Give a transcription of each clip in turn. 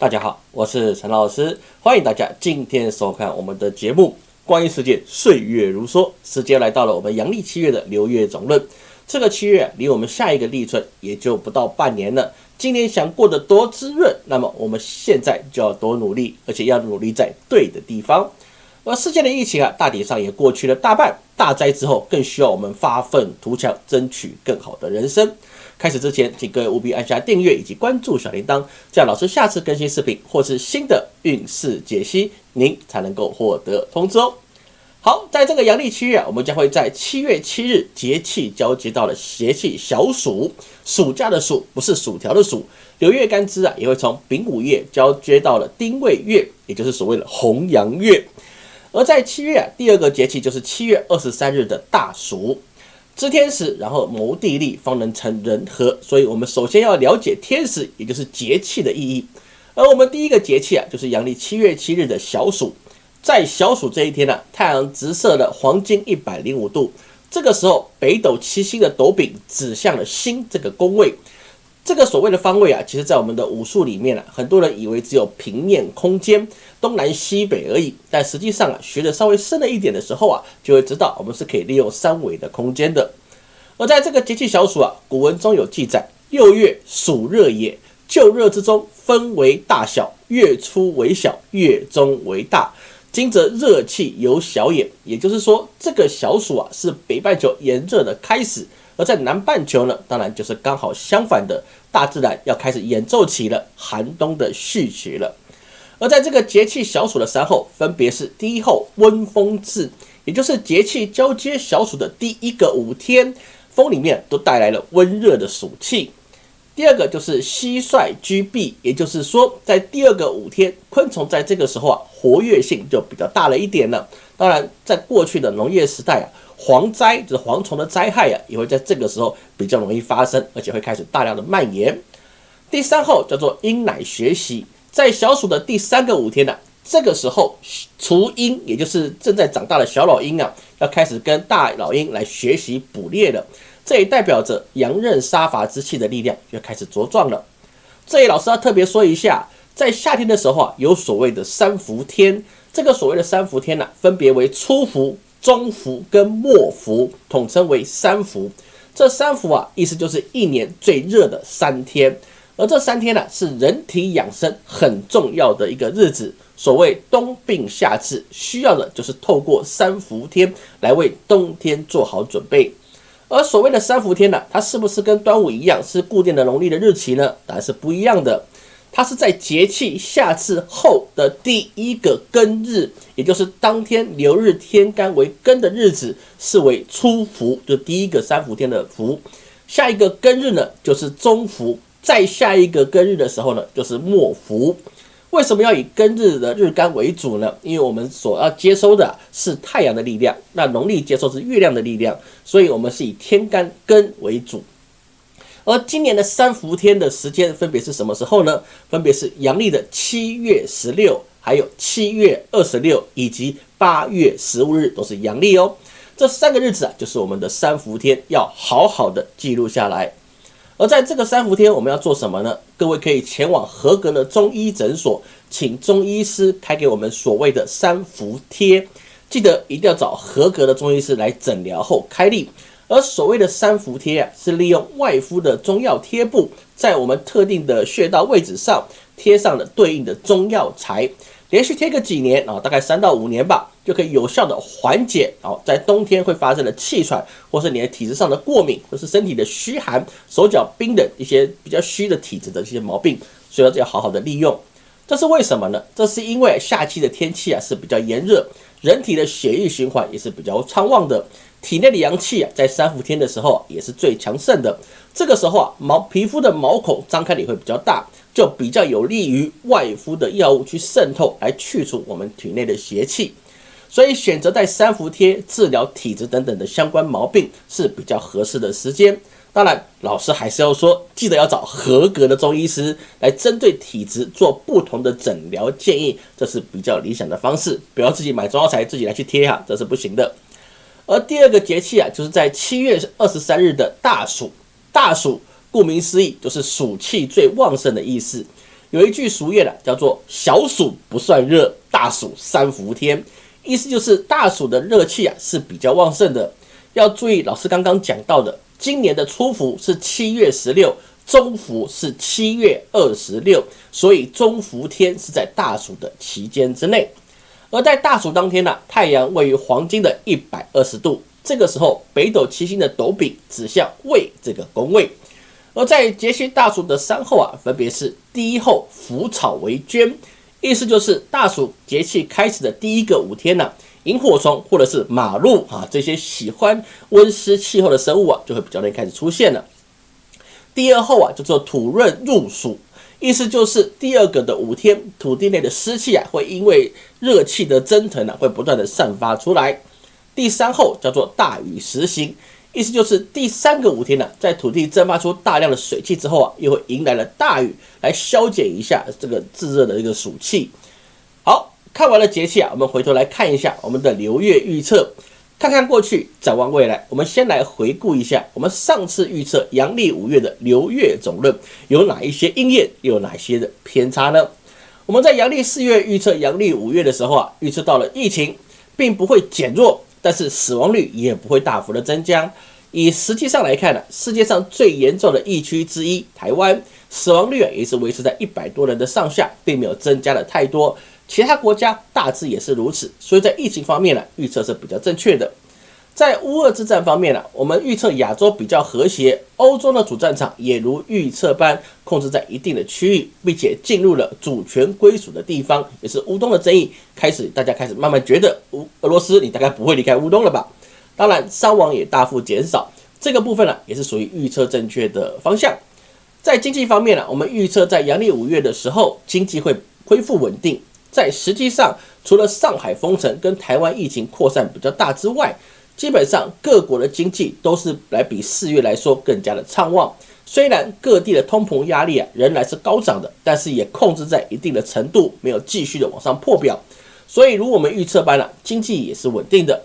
大家好，我是陈老师，欢迎大家今天收看我们的节目《光阴似箭岁月如梭》。时间来到了我们阳历七月的流月总论，这个七月离我们下一个立春也就不到半年了。今年想过得多滋润，那么我们现在就要多努力，而且要努力在对的地方。而世界的疫情啊，大体上也过去了大半，大灾之后更需要我们发愤图强，争取更好的人生。开始之前，请各位务必按下订阅以及关注小铃铛，这样老师下次更新视频或是新的运势解析，您才能够获得通知哦。好，在这个阳历七月啊，我们将会在七月七日节气交接到了节气小暑，暑假的暑不是薯条的薯。流月干支啊，也会从丙午月交接到了丁未月，也就是所谓的红阳月。而在七月，第二个节气就是七月二十三日的大暑。知天时，然后谋地利，方能成人和。所以，我们首先要了解天时，也就是节气的意义。而我们第一个节气啊，就是阳历七月七日的小暑。在小暑这一天呢，太阳直射了黄金一百零五度，这个时候北斗七星的斗柄指向了心这个宫位。这个所谓的方位啊，其实在我们的武术里面啊，很多人以为只有平面空间东南西北而已，但实际上啊，学的稍微深了一点的时候啊，就会知道我们是可以利用三维的空间的。而在这个节气小暑啊，古文中有记载：六月暑热也，就热之中分为大小，月初为小，月中为大。今则热气由小也，也就是说，这个小暑啊，是北半球炎热的开始。而在南半球呢，当然就是刚好相反的，大自然要开始演奏起了寒冬的序曲了。而在这个节气小暑的三候，分别是第一候温风至，也就是节气交接小暑的第一个五天，风里面都带来了温热的暑气。第二个就是蟋蟀居闭，也就是说，在第二个五天，昆虫在这个时候啊，活跃性就比较大了一点了。当然，在过去的农业时代啊。蝗灾就是蝗虫的灾害啊，也会在这个时候比较容易发生，而且会开始大量的蔓延。第三后叫做鹰奶学习，在小暑的第三个五天呢，这个时候雏鹰，也就是正在长大的小老鹰啊，要开始跟大老鹰来学习捕猎了。这也代表着阳刃杀伐之气的力量就开始茁壮了。这里老师要特别说一下，在夏天的时候啊，有所谓的三伏天，这个所谓的三伏天呢，分别为初伏。中伏跟末伏统称为三伏，这三伏啊，意思就是一年最热的三天，而这三天呢，是人体养生很重要的一个日子。所谓冬病夏治，需要的就是透过三伏天来为冬天做好准备。而所谓的三伏天呢，它是不是跟端午一样是固定的农历的日期呢？答案是不一样的。它是在节气夏至后的第一个庚日，也就是当天流日天干为庚的日子，视为初伏，就第一个三伏天的伏。下一个庚日呢，就是中伏；再下一个庚日的时候呢，就是末伏。为什么要以庚日的日干为主呢？因为我们所要接收的是太阳的力量，那农历接收是月亮的力量，所以我们是以天干庚为主。而今年的三伏天的时间分别是什么时候呢？分别是阳历的七月十六，还有七月二十六，以及八月十五日，都是阳历哦。这三个日子啊，就是我们的三伏天，要好好的记录下来。而在这个三伏天，我们要做什么呢？各位可以前往合格的中医诊所，请中医师开给我们所谓的三伏贴，记得一定要找合格的中医师来诊疗后开立。而所谓的三伏贴啊，是利用外敷的中药贴布，在我们特定的穴道位置上贴上了对应的中药材，连续贴个几年啊，大概三到五年吧，就可以有效的缓解啊，在冬天会发生的气喘，或是你的体质上的过敏，或是身体的虚寒、手脚冰的一些比较虚的体质的这些毛病，所以要好好的利用。这是为什么呢？这是因为夏季的天气啊是比较炎热，人体的血液循环也是比较畅旺的。体内的阳气啊，在三伏天的时候也是最强盛的。这个时候啊，毛皮肤的毛孔张开也会比较大，就比较有利于外敷的药物去渗透，来去除我们体内的邪气。所以选择在三伏贴治疗体质等等的相关毛病是比较合适的时间。当然，老师还是要说，记得要找合格的中医师来针对体质做不同的诊疗建议，这是比较理想的方式。不要自己买中药材自己来去贴哈，这是不行的。而第二个节气啊，就是在七月二十三日的大暑。大暑顾名思义，就是暑气最旺盛的意思。有一句俗谚啊，叫做“小暑不算热，大暑三伏天”，意思就是大暑的热气啊是比较旺盛的。要注意，老师刚刚讲到的，今年的初伏是七月十六，中伏是七月二十六，所以中伏天是在大暑的期间之内。而在大暑当天呢，太阳位于黄金的一百二十度，这个时候北斗七星的斗柄指向未这个宫位。而在节气大暑的三候啊，分别是第一候腐草为捐，意思就是大暑节气开始的第一个五天呢，萤火虫或者是马路啊这些喜欢温湿气候的生物啊，就会比较容易开始出现了。第二候啊叫做土润入暑，意思就是第二个的五天，土地内的湿气啊会因为热气的蒸腾呢，会不断的散发出来。第三候叫做大雨时行。意思就是第三个五天呢，在土地蒸发出大量的水汽之后啊，又会迎来了大雨，来消减一下这个炙热的一个暑气。看完了节气啊，我们回头来看一下我们的流月预测，看看过去，展望未来。我们先来回顾一下我们上次预测阳历五月的流月总论有哪一些应验，有哪些的偏差呢？我们在阳历四月预测阳历五月的时候啊，预测到了疫情并不会减弱。但是死亡率也不会大幅的增加。以实际上来看呢，世界上最严重的疫区之一台湾，死亡率啊也是维持在一百多人的上下，并没有增加的太多。其他国家大致也是如此。所以在疫情方面呢，预测是比较正确的。在乌俄之战方面呢，我们预测亚洲比较和谐，欧洲的主战场也如预测般控制在一定的区域，并且进入了主权归属的地方，也是乌东的争议开始，大家开始慢慢觉得乌俄罗斯你大概不会离开乌东了吧？当然伤亡也大幅减少，这个部分呢也是属于预测正确的方向。在经济方面呢，我们预测在阳历五月的时候经济会恢复稳定。在实际上，除了上海封城跟台湾疫情扩散比较大之外，基本上各国的经济都是来比四月来说更加的畅旺，虽然各地的通膨压力啊仍然是高涨的，但是也控制在一定的程度，没有继续的往上破表。所以如我们预测般了，经济也是稳定的。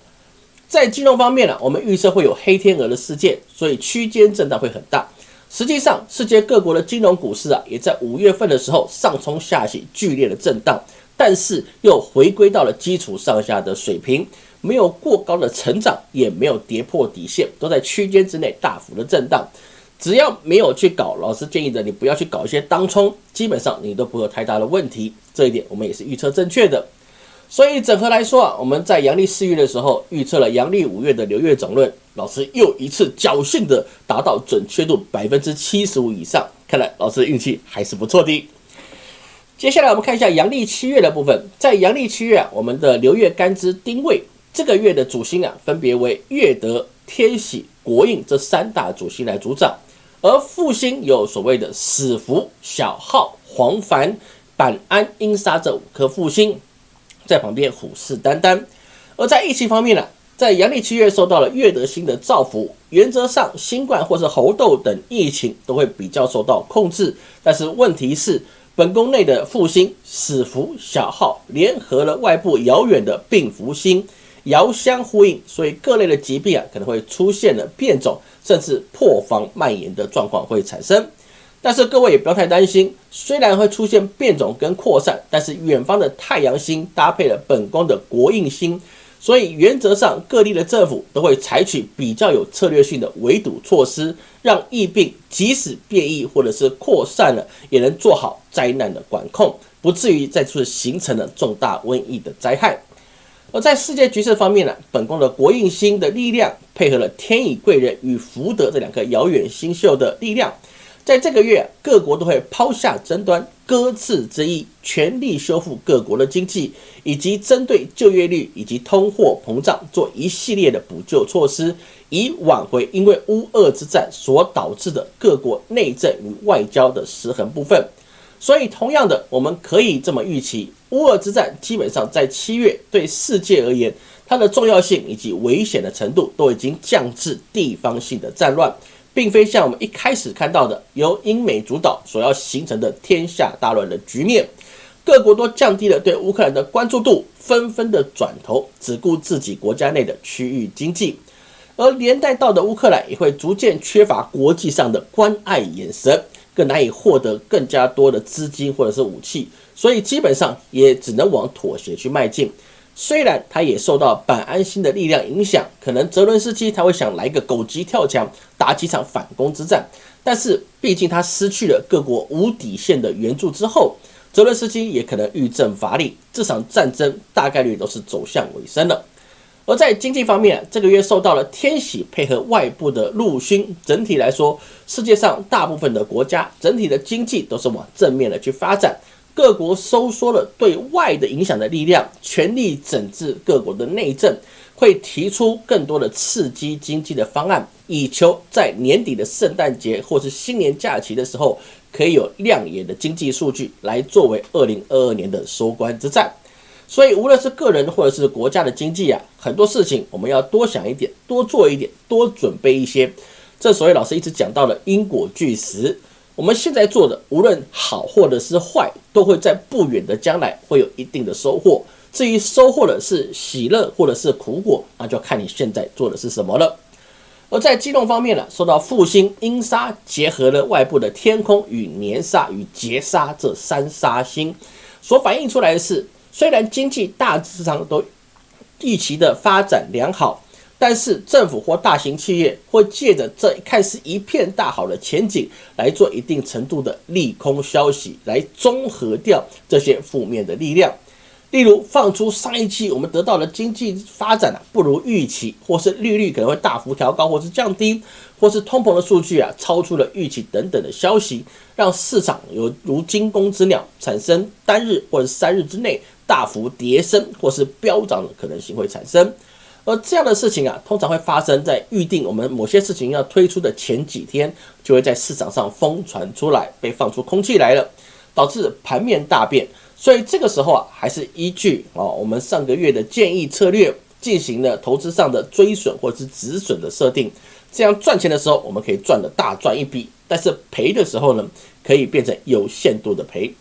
在金融方面呢，我们预测会有黑天鹅的事件，所以区间震荡会很大。实际上，世界各国的金融股市啊，也在五月份的时候上冲下洗，剧烈的震荡，但是又回归到了基础上下的水平。没有过高的成长，也没有跌破底线，都在区间之内大幅的震荡。只要没有去搞，老师建议的你不要去搞一些当冲，基本上你都不会有太大的问题。这一点我们也是预测正确的。所以整合来说啊，我们在阳历四月的时候预测了阳历五月的流月总论，老师又一次侥幸的达到准确度百分之七十五以上，看来老师的运气还是不错的。接下来我们看一下阳历七月的部分，在阳历七月啊，我们的流月干支丁未。这个月的主星啊，分别为月德、天喜、国印这三大主星来主掌，而副星有所谓的死符、小号、黄凡、板安、阴杀这五颗副星在旁边虎视眈眈。而在疫情方面呢，在阳历七月受到了月德星的造福，原则上新冠或是猴痘等疫情都会比较受到控制。但是问题是，本宫内的副星死符、小号联合了外部遥远的病符星。遥相呼应，所以各类的疾病啊可能会出现了变种，甚至破防蔓延的状况会产生。但是各位也不要太担心，虽然会出现变种跟扩散，但是远方的太阳星搭配了本宫的国印星，所以原则上各地的政府都会采取比较有策略性的围堵措施，让疫病即使变异或者是扩散了，也能做好灾难的管控，不至于再次形成了重大瘟疫的灾害。而在世界局势方面呢，本宫的国运星的力量配合了天乙贵人与福德这两颗遥远星宿的力量，在这个月各国都会抛下争端，搁置争议，全力修复各国的经济，以及针对就业率以及通货膨胀做一系列的补救措施，以挽回因为乌俄之战所导致的各国内政与外交的失衡部分。所以，同样的，我们可以这么预期。乌俄之战基本上在七月对世界而言，它的重要性以及危险的程度都已经降至地方性的战乱，并非像我们一开始看到的由英美主导所要形成的天下大乱的局面。各国都降低了对乌克兰的关注度，纷纷的转头只顾自己国家内的区域经济，而连带到的乌克兰也会逐渐缺乏国际上的关爱眼神，更难以获得更加多的资金或者是武器，所以基本上也只能往妥协去迈进。虽然他也受到板安心的力量影响，可能泽伦斯基他会想来个狗急跳墙，打几场反攻之战，但是毕竟他失去了各国无底线的援助之后，泽伦斯基也可能欲振乏力，这场战争大概率都是走向尾声了。而在经济方面，这个月受到了天喜配合外部的入勋，整体来说，世界上大部分的国家整体的经济都是往正面的去发展，各国收缩了对外的影响的力量，全力整治各国的内政，会提出更多的刺激经济的方案，以求在年底的圣诞节或是新年假期的时候，可以有亮眼的经济数据来作为二零二二年的收官之战。所以，无论是个人或者是国家的经济啊，很多事情我们要多想一点，多做一点，多准备一些。这所以老师一直讲到了因果俱实。我们现在做的，无论好或者是坏，都会在不远的将来会有一定的收获。至于收获的是喜乐或者是苦果，那就看你现在做的是什么了。而在机动方面呢，受到复兴阴煞结合了外部的天空与年煞与劫煞这三煞星，所反映出来的是。虽然经济大致上都预期的发展良好，但是政府或大型企业会借着这看似一片大好的前景来做一定程度的利空消息，来综合掉这些负面的力量。例如，放出上一期我们得到的经济发展啊不如预期，或是利率可能会大幅调高或是降低，或是通膨的数据啊超出了预期等等的消息，让市场有如惊弓之鸟，产生单日或者三日之内。大幅跌升或是飙涨的可能性会产生，而这样的事情啊，通常会发生在预定我们某些事情要推出的前几天，就会在市场上疯传出来，被放出空气来了，导致盘面大变。所以这个时候啊，还是依据啊我们上个月的建议策略，进行了投资上的追损或者是止损的设定。这样赚钱的时候，我们可以赚的大赚一笔；但是赔的时候呢，可以变成有限度的赔。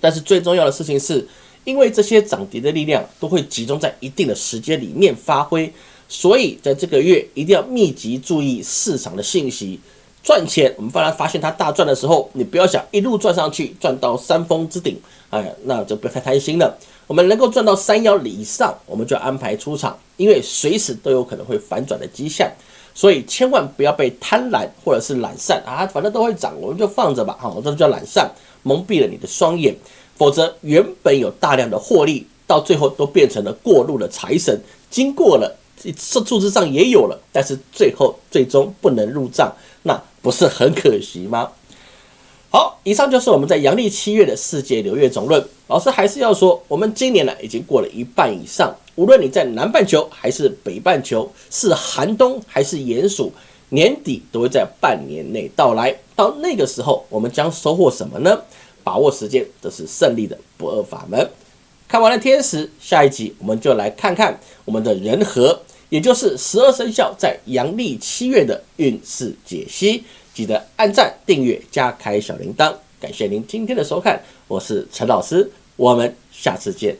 但是最重要的事情是。因为这些涨跌的力量都会集中在一定的时间里面发挥，所以在这个月一定要密集注意市场的信息。赚钱，我们发然发现它大赚的时候，你不要想一路赚上去，赚到山峰之顶，哎，那就不要太贪心了。我们能够赚到三幺以上，我们就安排出场，因为随时都有可能会反转的迹象，所以千万不要被贪婪或者是懒散啊，反正都会涨，我们就放着吧，哈，这就叫懒散，蒙蔽了你的双眼。否则，原本有大量的获利，到最后都变成了过路的财神。经过了，数数字上也有了，但是最后最终不能入账，那不是很可惜吗？好，以上就是我们在阳历七月的世界流月总论。老师还是要说，我们今年呢已经过了一半以上，无论你在南半球还是北半球，是寒冬还是炎暑，年底都会在半年内到来。到那个时候，我们将收获什么呢？把握时间，这是胜利的不二法门。看完了天时，下一集我们就来看看我们的人和，也就是十二生肖在阳历七月的运势解析。记得按赞、订阅、加开小铃铛。感谢您今天的收看，我是陈老师，我们下次见。